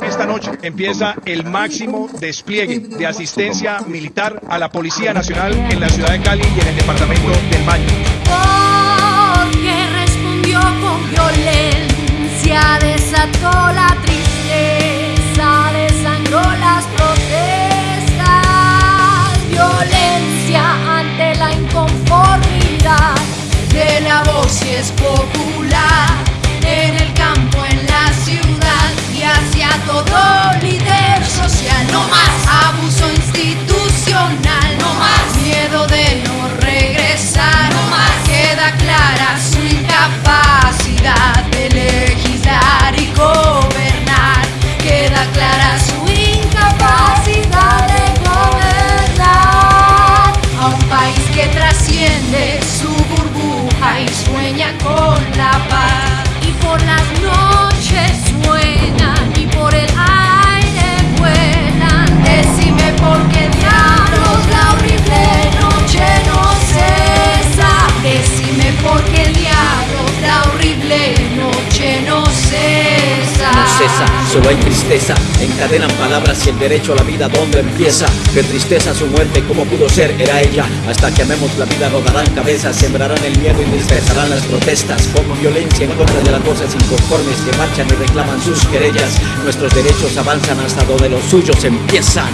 Esta noche empieza el máximo despliegue de asistencia militar a la Policía Nacional en la ciudad de Cali y en el departamento del Valle. Porque respondió con violencia, desató la tristeza, desangró las protestas, violencia ante la inconformidad de la voz y es popular vida. Solo hay tristeza. Encadenan palabras y el derecho a la vida, ¿dónde empieza? Qué tristeza su muerte, ¿cómo pudo ser? Era ella. Hasta que amemos la vida, rodarán cabezas, sembrarán el miedo y dispersarán las protestas. Con violencia en contra de las voces inconformes que marchan y reclaman sus querellas. Nuestros derechos avanzan hasta donde los suyos empiezan.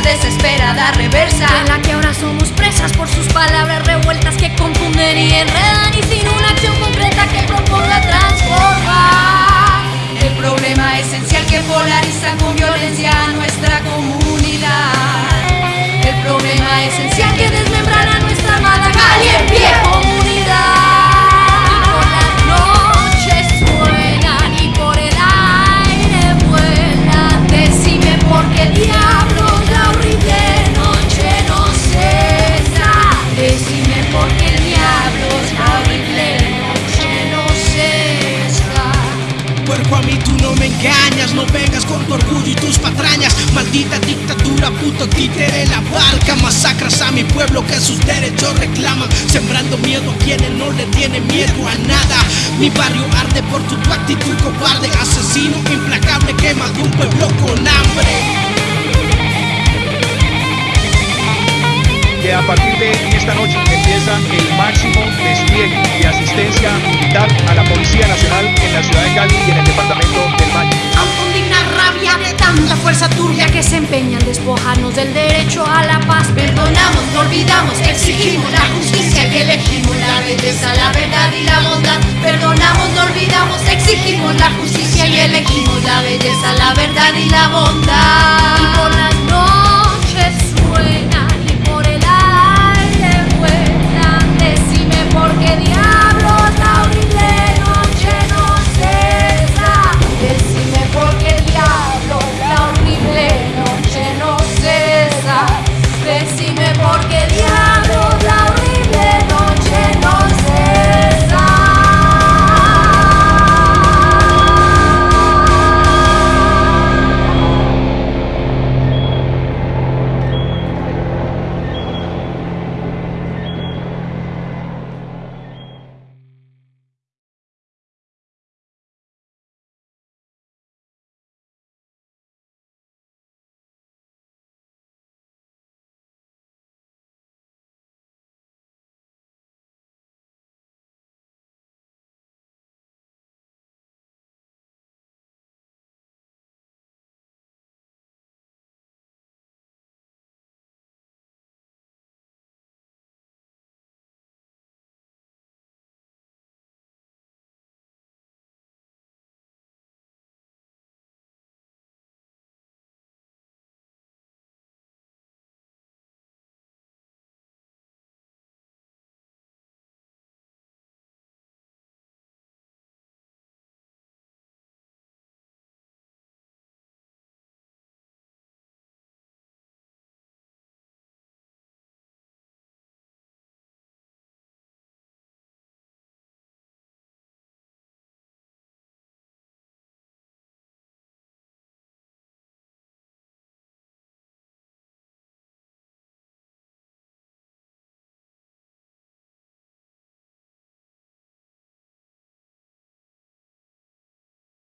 Desesperada, reversa, en la que ahora somos presas por sus palabras revueltas que confunden y enredan pueblo que sus derechos reclaman. Sembrando miedo a quienes no le tienen miedo a nada. Mi barrio arde por tu, tu actitud cobarde. Asesino implacable quema de un pueblo con hambre. Que a partir de esta noche empieza el máximo despliegue de asistencia militar a la Policía Nacional en la ciudad de Cali y en el departamento del Valle. Aún digna rabia de tanta fuerza turbia que se empeña en despojarnos del derecho a la paz. Perdonamos, no olvidamos que exigimos la justicia, que elegimos la belleza, la verdad y la bondad. Perdonamos, no olvidamos, exigimos la justicia y elegimos la belleza, la verdad y la bondad.